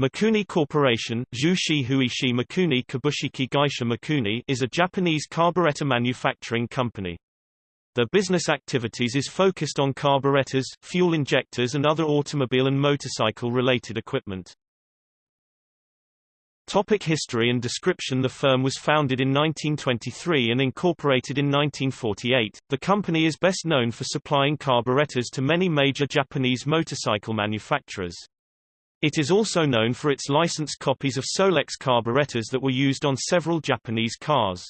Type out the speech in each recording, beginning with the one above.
Mikuni Corporation Mikuni Kabushiki Gaisha Mikuni is a Japanese carburetor manufacturing company. Their business activities is focused on carburetors, fuel injectors and other automobile and motorcycle-related equipment. Topic history and description The firm was founded in 1923 and incorporated in 1948. The company is best known for supplying carburetors to many major Japanese motorcycle manufacturers. It is also known for its licensed copies of Solex carburetors that were used on several Japanese cars.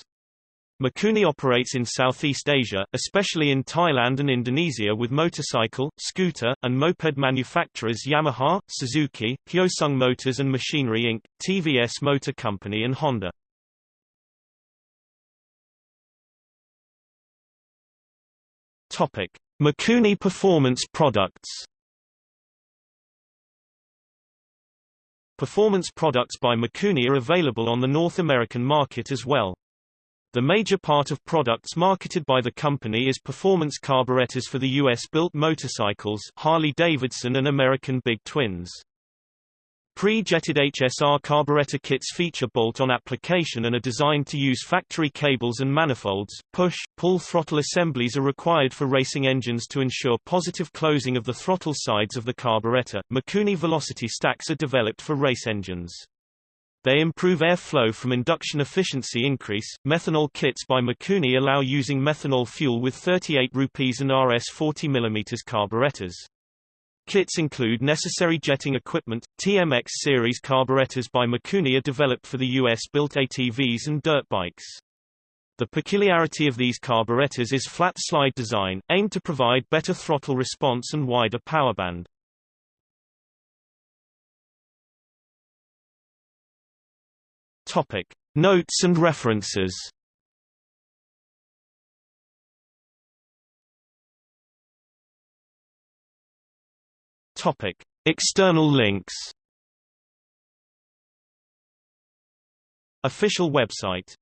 Mikuni operates in Southeast Asia, especially in Thailand and Indonesia with motorcycle, scooter, and moped manufacturers Yamaha, Suzuki, Hyosung Motors and Machinery Inc., TVS Motor Company and Honda. Mikuni Performance Products Performance products by Mikuni are available on the North American market as well. The major part of products marketed by the company is performance carburetors for the U.S.-built motorcycles Harley-Davidson and American Big Twins. Pre-jetted HSR carburetor kits feature bolt-on application and are designed to use factory cables and manifolds. Push, pull throttle assemblies are required for racing engines to ensure positive closing of the throttle slides of the carburetor. Mikuni velocity stacks are developed for race engines. They improve airflow from induction efficiency increase. Methanol kits by Mikuni allow using methanol fuel with 38 rupees and RS 40 mm carburetors. Kits include necessary jetting equipment. TMX series carburetors by Mikuni are developed for the US-built ATVs and dirt bikes. The peculiarity of these carburetors is flat slide design, aimed to provide better throttle response and wider power band. Topic: Notes and references. Topic: External links. Official website